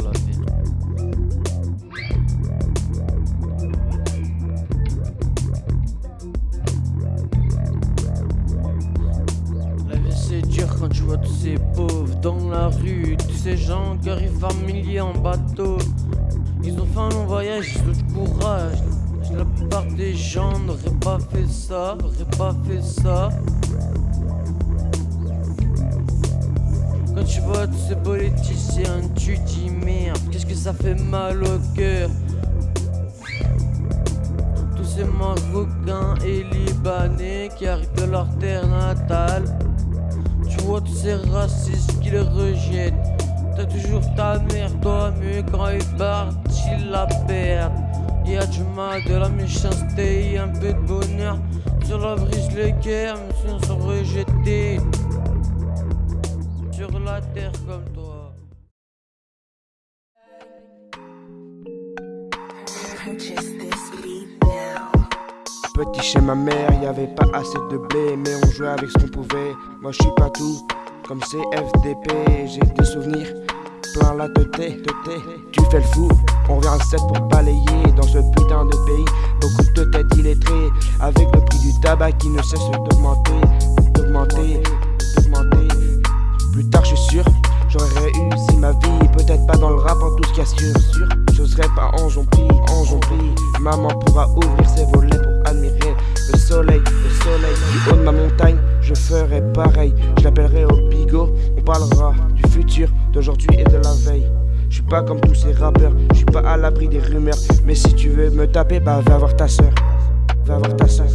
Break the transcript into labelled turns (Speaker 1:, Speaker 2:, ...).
Speaker 1: la vie. C'est dur quand tu vois tous ces pauvres dans la rue, tous ces gens qui arrivent par en bateau. Ils ont fait un long voyage, ils ont du courage. La plupart des gens n'auraient pas fait ça, n'auraient pas fait ça. Tu vois tous ces politiciens, tu dis merde, qu'est-ce que ça fait mal au cœur? Tous ces Marocains et Libanais qui arrivent de leur terre natale. Tu vois tous ces racistes qui les rejettent. T'as toujours ta mère, toi, mais quand ils partent, ils la perdent. Y a du mal, de la méchanceté, un peu de bonheur. Sur la brise les guerres, mais sont rejetés. Sur la terre comme toi.
Speaker 2: Petit chez ma mère, y avait pas assez de blé, mais on jouait avec ce qu'on pouvait. Moi je suis pas tout, comme CFDP, j'ai des souvenirs plein la tête, tête. Tu fais le fou, on revient à 7 pour balayer dans ce putain de pays. Beaucoup de têtes illettrées, avec le prix du tabac qui ne cesse d'augmenter, d'augmenter, d'augmenter. Plus tard, je suis sûr, j'aurais réussi ma vie. Peut-être pas dans le rap, en tout ce sûr. J'oserais pas en prie, en prie. Maman pourra ouvrir ses volets pour admirer le soleil, le soleil. Du haut de ma montagne, je ferai pareil. Je l'appellerai au bigot, on parlera du futur, d'aujourd'hui et de la veille. Je suis pas comme tous ces rappeurs, je suis pas à l'abri des rumeurs. Mais si tu veux me taper, bah va voir ta soeur. Va voir ta soeur.